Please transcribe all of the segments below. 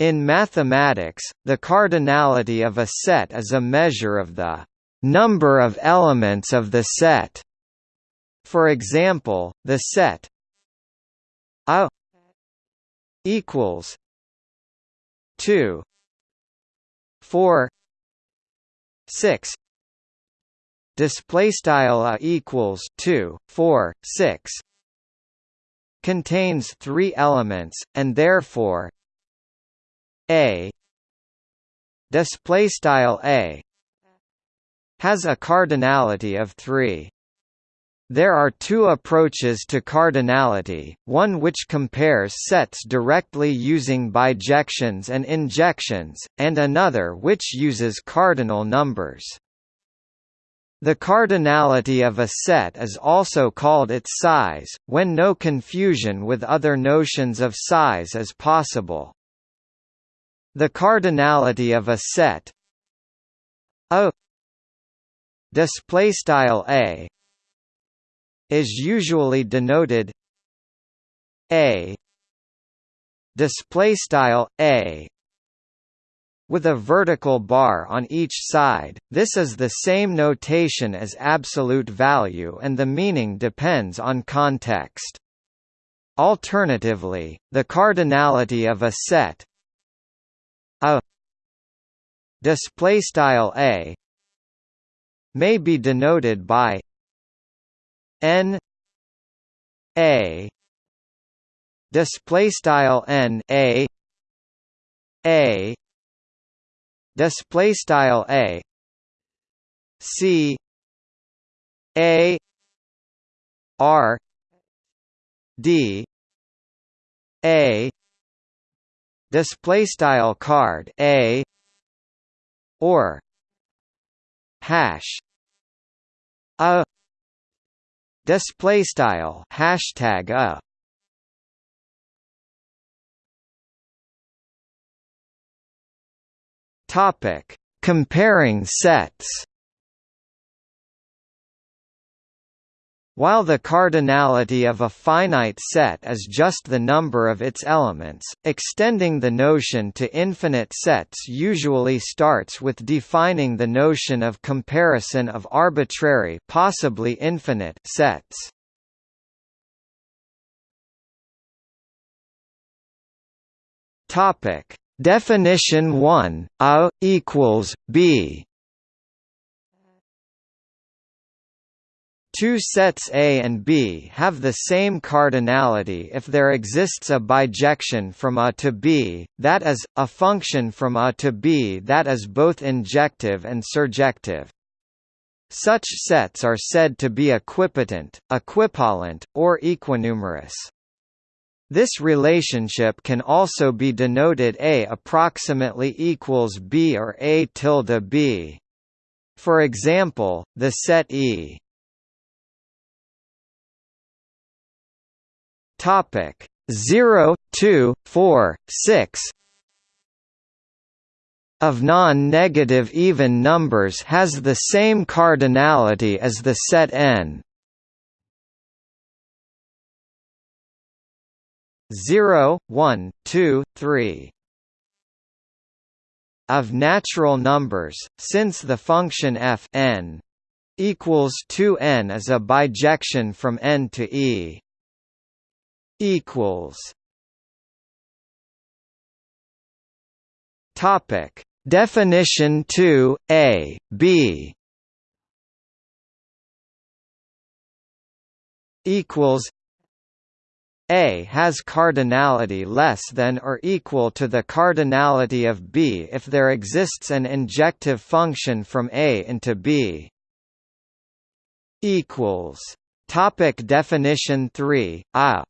In mathematics, the cardinality of a set is a measure of the number of elements of the set. For example, the set A equals 2 4 6 display style a equals 2 4 6 contains three elements and therefore a display style a has a cardinality of 3 there are two approaches to cardinality, one which compares sets directly using bijections and injections, and another which uses cardinal numbers. The cardinality of a set is also called its size, when no confusion with other notions of size is possible. The cardinality of a set a display style a is usually denoted a display style a with a vertical bar on each side. This is the same notation as absolute value and the meaning depends on context. Alternatively, the cardinality of a set display style a may be denoted by n a display style n a a display style a c a r d a display style card a or hash a display style hashtag a topic comparing sets While the cardinality of a finite set is just the number of its elements, extending the notion to infinite sets usually starts with defining the notion of comparison of arbitrary possibly infinite sets. Topic: Definition 1: A equals B Two sets A and B have the same cardinality if there exists a bijection from A to B, that is, a function from A to B that is both injective and surjective. Such sets are said to be equipotent, equipollent, or equinumerous. This relationship can also be denoted A approximately equals B or A tilde B. For example, the set E Topic 0, 2, 4, 6 of non-negative even numbers has the same cardinality as the set n. 0, 1, 2, 3 of natural numbers, since the function f n equals 2n is a bijection from n to e equals. Topic. Definition 2 A B. Equals. A has cardinality less than or equal to the cardinality of B if there exists an injective function from A into B. Equals. Topic definition 3 A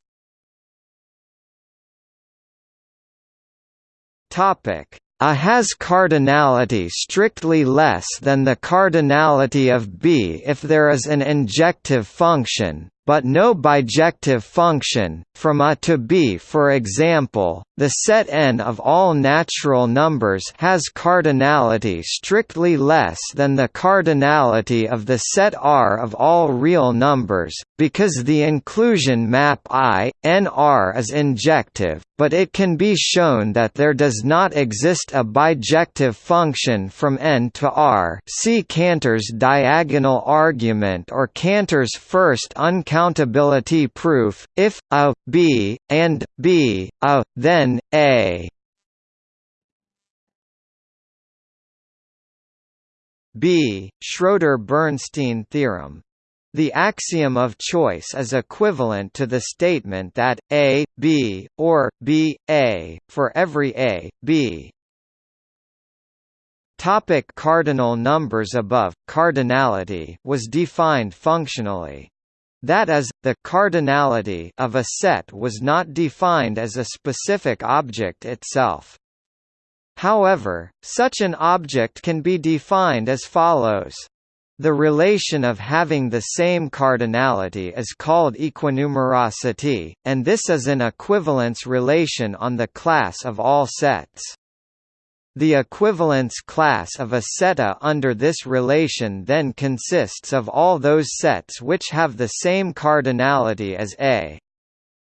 Topic. A has cardinality strictly less than the cardinality of B if there is an injective function, but no bijective function, from A to B. For example, the set n of all natural numbers has cardinality strictly less than the cardinality of the set R of all real numbers, because the inclusion map I, n R is injective, but it can be shown that there does not exist a bijective function from n to R. See Cantor's diagonal argument or Cantor's first uncountability proof, if a, b, and b, a, then a. B. Schroeder-Bernstein theorem the axiom of choice is equivalent to the statement that A, B, or B, A, for every A, B. Topic cardinal numbers above, cardinality was defined functionally. That is, the cardinality of a set was not defined as a specific object itself. However, such an object can be defined as follows. The relation of having the same cardinality is called equinumerosity, and this is an equivalence relation on the class of all sets. The equivalence class of a set A under this relation then consists of all those sets which have the same cardinality as A.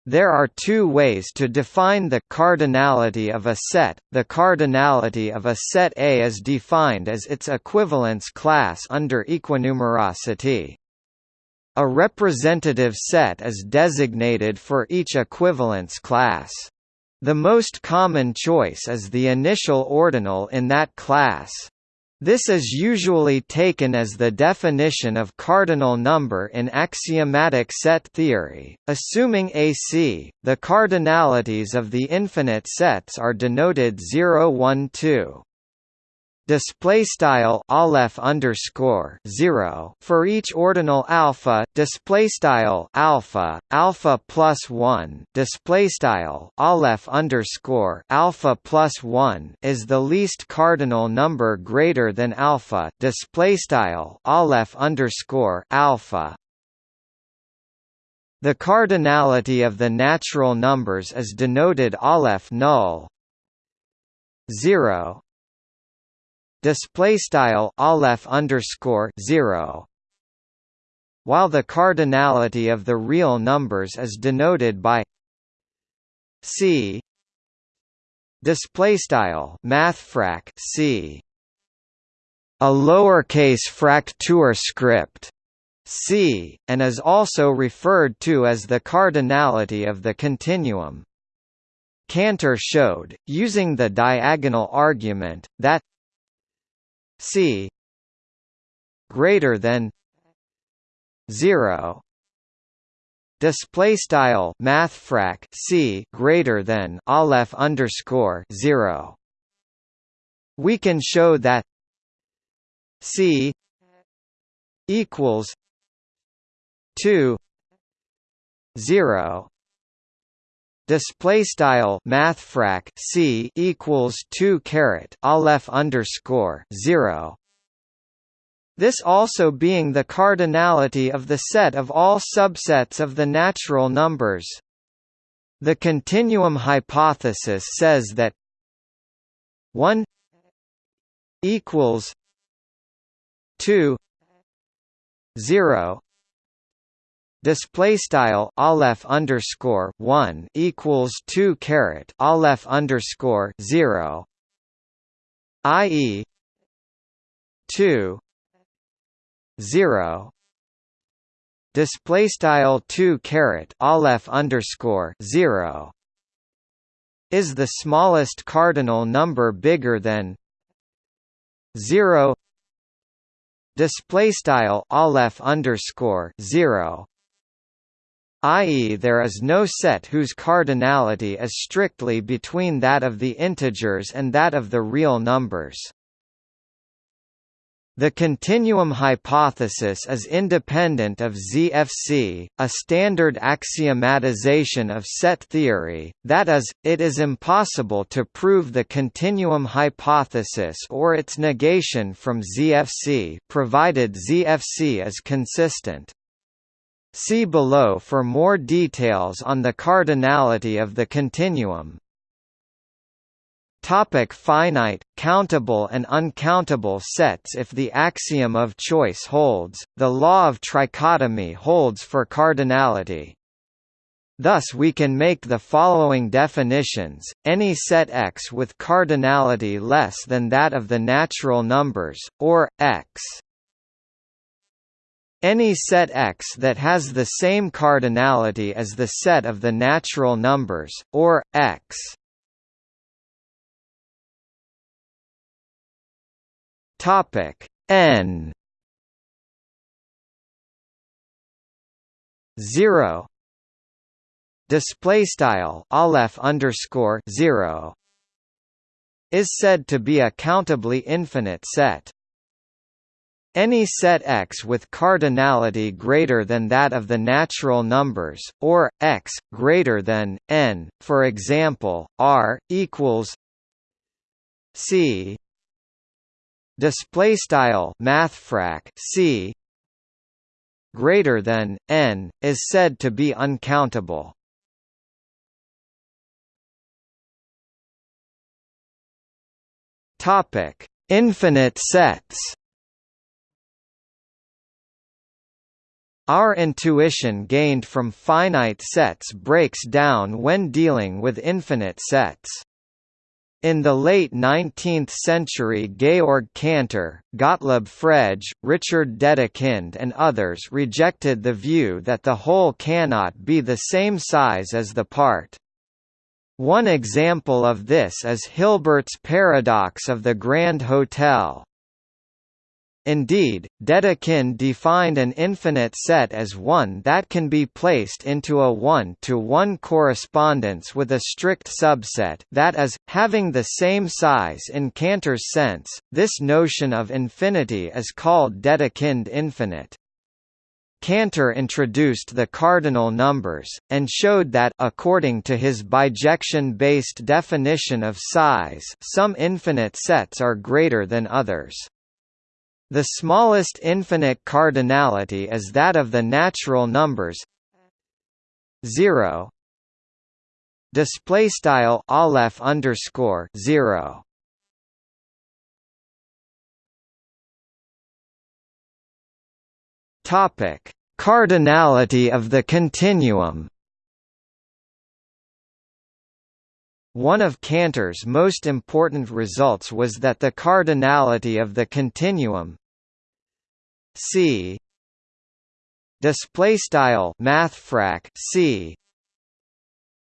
There are two ways to define the cardinality of a set. The cardinality of a set A is defined as its equivalence class under equinumerosity. A representative set is designated for each equivalence class. The most common choice is the initial ordinal in that class. This is usually taken as the definition of cardinal number in axiomatic set theory. Assuming AC, the cardinalities of the infinite sets are denoted 0 1 2 display style aleph underscore zero for each ordinal alpha display style alpha alpha plus one display style aleph underscore alpha plus one is the least cardinal number greater than alpha display style aleph underscore alpha. The cardinality of the natural numbers is denoted aleph null 0 display style aleph underscore 0 while the cardinality of the real numbers is denoted by c. display style mathfrak c. a lowercase fraktur script c and is also referred to as the cardinality of the continuum. Cantor showed, using the diagonal argument, that c greater than 0 display style mathfrak c greater than aleph underscore 0 we can show that c equals 2 0 display style mathfrak c equals 2 caret aleph underscore 0 this also being the cardinality of the set of all subsets of the natural numbers. The continuum hypothesis says that 1 equals 2 0 display style aleph underscore one equals two caret aleph underscore zero, i.e. two zero display style two caret aleph underscore zero is the smallest cardinal number bigger than zero display style aleph underscore zero i.e. there is no set whose cardinality is strictly between that of the integers and that of the real numbers. The continuum hypothesis is independent of ZFC, a standard axiomatization of set theory, that is, it is impossible to prove the continuum hypothesis or its negation from ZFC provided ZFC is consistent. See below for more details on the cardinality of the continuum. Topic finite, countable and uncountable sets If the axiom of choice holds, the law of trichotomy holds for cardinality. Thus we can make the following definitions, any set X with cardinality less than that of the natural numbers, or, X any set X that has the same cardinality as the set of the natural numbers, or, X. Topic N. zero. Display style aleph underscore zero is said to be a countably infinite set. Any set X with cardinality greater than that of the natural numbers, or X greater than n, for example, R equals C display style mathfrak C greater than n is said to be uncountable. Topic: Infinite sets. Our intuition gained from finite sets breaks down when dealing with infinite sets. In the late 19th century Georg Cantor, Gottlob Frege, Richard Dedekind and others rejected the view that the whole cannot be the same size as the part. One example of this is Hilbert's paradox of the Grand Hotel. Indeed, Dedekind defined an infinite set as one that can be placed into a one-to-one -one correspondence with a strict subset that is, having the same size in Cantor's sense. This notion of infinity is called Dedekind infinite. Cantor introduced the cardinal numbers, and showed that according to his bijection-based definition of size some infinite sets are greater than others. The smallest infinite cardinality is that of the natural numbers 0 display style aleph underscore 0 topic. Cardinality of the continuum. One of Cantor's most important results was that the cardinality of the continuum C. Display style mathfrak C.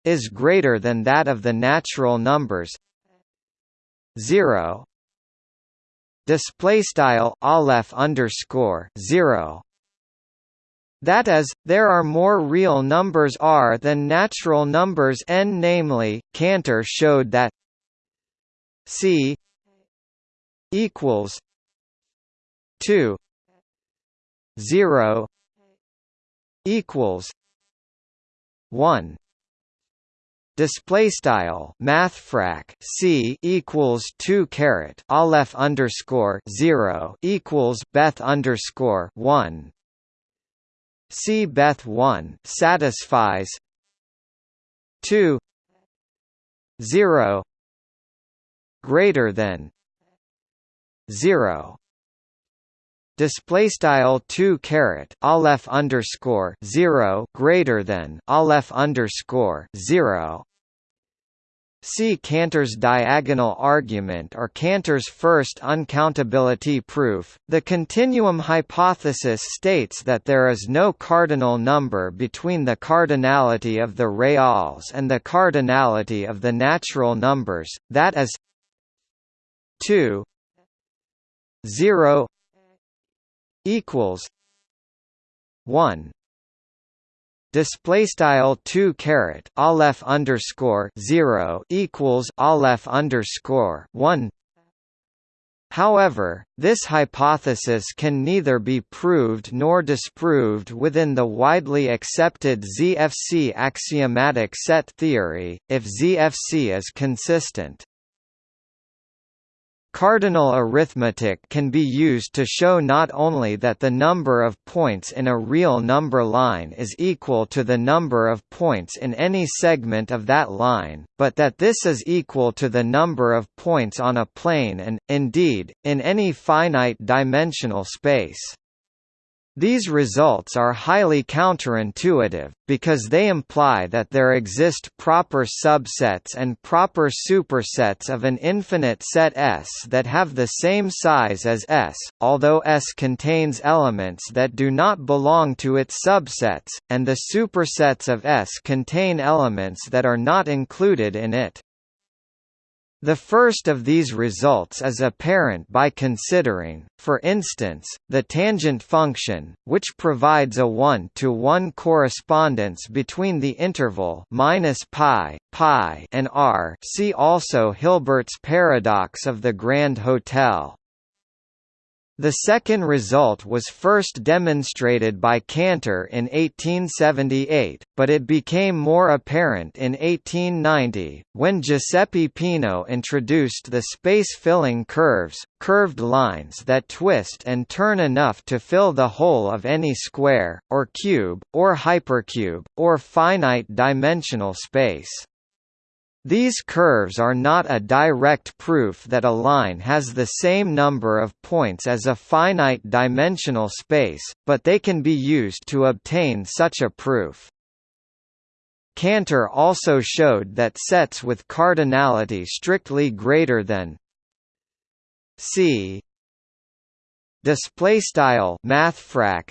is greater than that of the natural numbers. 0 display style aleph underscore 0 that is, there are more real numbers r than natural numbers n namely, Cantor showed that c equals 2 0 equals 1 display style mathfrak c equals 2 caret aleph underscore 0 equals beth underscore 1 c beth 1 satisfies 2 0 greater than 0 display style 2 caret aleph underscore 0 greater than aleph underscore 0 See Cantor's diagonal argument or Cantor's first uncountability proof. The continuum hypothesis states that there is no cardinal number between the cardinality of the reals and the cardinality of the natural numbers, that is 2 0 equals 1 display style 2 caret aleph underscore 0 equals aleph underscore 1 However, this hypothesis can neither be proved nor disproved within the widely accepted ZFC axiomatic set theory, if ZFC is consistent. Cardinal arithmetic can be used to show not only that the number of points in a real number line is equal to the number of points in any segment of that line, but that this is equal to the number of points on a plane and, indeed, in any finite dimensional space. These results are highly counterintuitive, because they imply that there exist proper subsets and proper supersets of an infinite set S that have the same size as S, although S contains elements that do not belong to its subsets, and the supersets of S contain elements that are not included in it. The first of these results is apparent by considering, for instance, the tangent function, which provides a one-to-one -one correspondence between the interval minus pi, pi and r. See also Hilbert's paradox of the Grand Hotel. The second result was first demonstrated by Cantor in 1878, but it became more apparent in 1890, when Giuseppe Peano introduced the space-filling curves, curved lines that twist and turn enough to fill the whole of any square, or cube, or hypercube, or finite-dimensional space. These curves are not a direct proof that a line has the same number of points as a finite-dimensional space, but they can be used to obtain such a proof. Cantor also showed that sets with cardinality strictly greater than c display style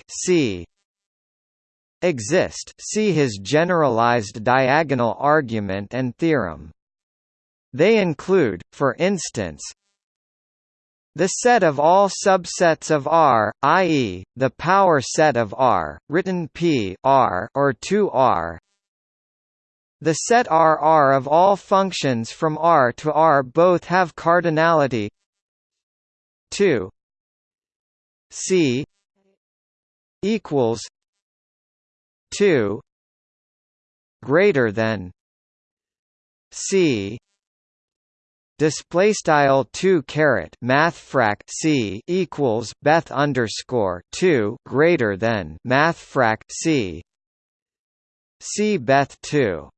c exist see his generalized diagonal argument and theorem. They include, for instance, the set of all subsets of R, i.e., the power set of R, written P R or 2R. The set R R of all functions from R to R both have cardinality 2 C equals 2 greater than c. Display style 2 caret mathfrak c equals beth underscore 2 greater than mathfrak c. C beth 2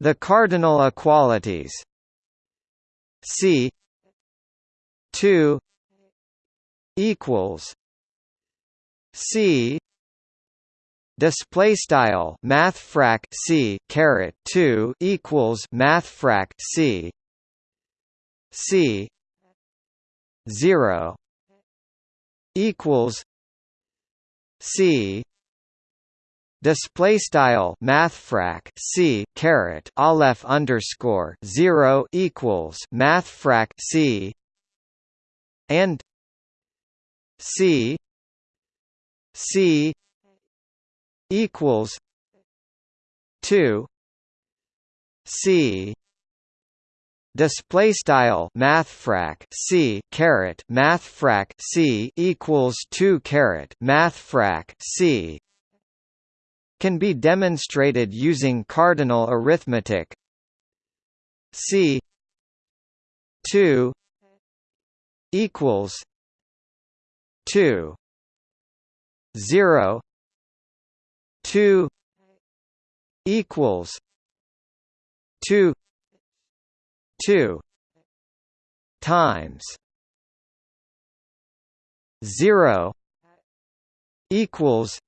the cardinal equalities. C 2 equals c display style mathfrak c caret 2 equals mathfrak c. C. 0 equals c. Display style mathfrak c caret aleph underscore 0 equals mathfrak c. And c. C equals two C display style mathfrak C caret mathfrak C equals 2 caret mathfrak C can be demonstrated using cardinal arithmetic C 2 equals 2 0 two equals two two times zero equals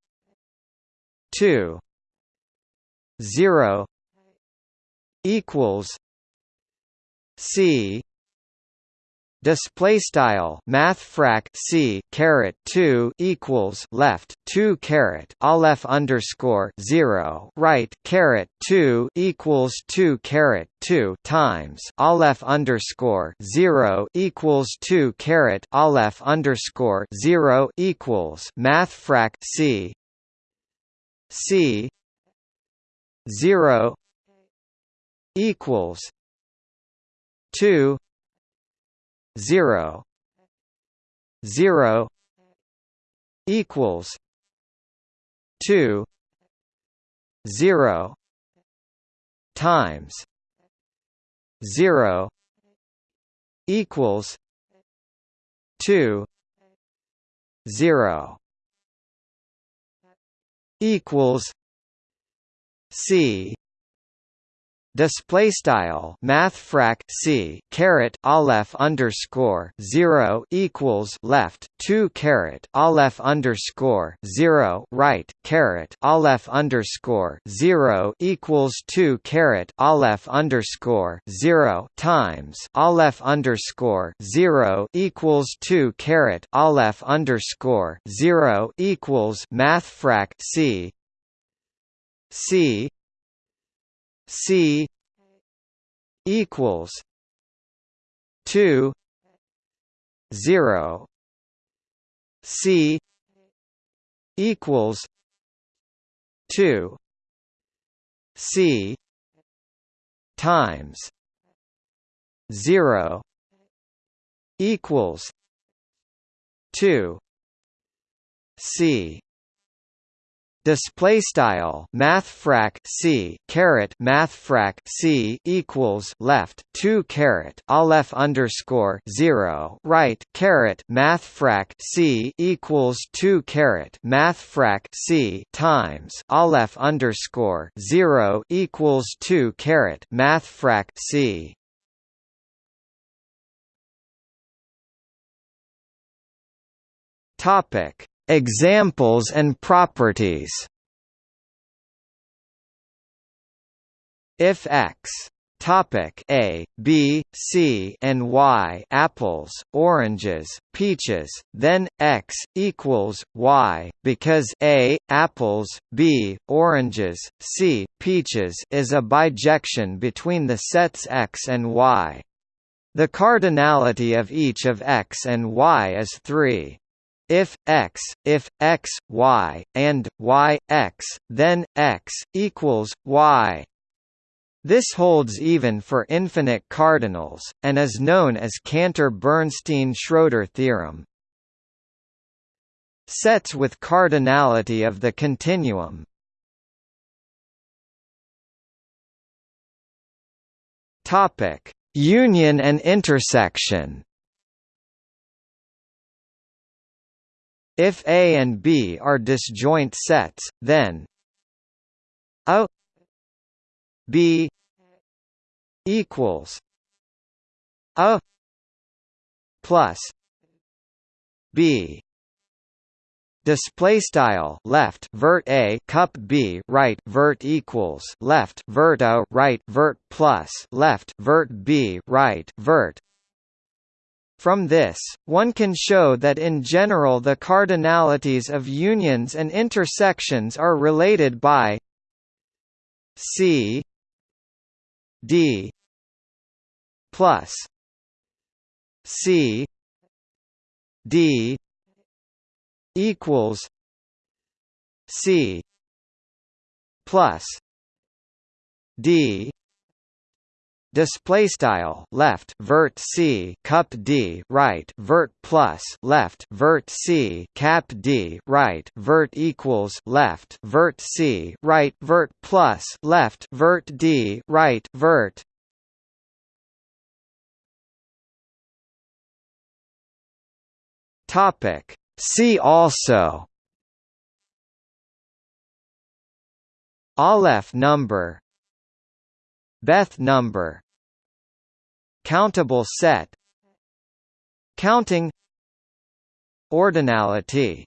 two zero equals C display style mathfrak c caret 2 equals left 2 caret aleph underscore 0 right caret 2 equals 2 caret 2 times aleph underscore 0 equals 2 caret aleph underscore 0 equals mathfrak c c 0 equals 2 zero zero equals two zero times zero equals two zero equals C display style mathfrak c caret aleph underscore zero equals left two caret aleph underscore zero right caret aleph underscore zero equals two caret aleph underscore zero times aleph underscore zero equals two caret aleph underscore zero equals mathfrak c. C C equals two zero C equals two C times zero equals two C display style mathfrak c caret mathfrak c equals left 2 caret aleph underscore 0 right caret mathfrak c equals 2 caret mathfrak c times aleph underscore 0 equals 2 caret mathfrak c. Topic Examples and properties If x topic A, B, C and Y apples, oranges, peaches, then x equals Y because A apples, B oranges, C peaches is a bijection between the sets x and Y. The cardinality of each of x and y is 3. If x, if x, y, and y, x, then x equals y. This holds even for infinite cardinals, and is known as Cantor-Bernstein-Schroeder theorem. Sets with cardinality of the continuum topic Union and intersection If A and B are disjoint sets, then A B equals A plus B. Display style left vert a cup b right vert equals left vert a right vert plus left vert b right vert from this, one can show that in general the cardinalities of unions and intersections are related by C D plus C D equals C plus D display style left vert c cup d right vert plus left vert c cap d right vert equals left vert c right vert plus left vert d right vert. Topic. See also. Aleph number. Beth number Countable set Counting Ordinality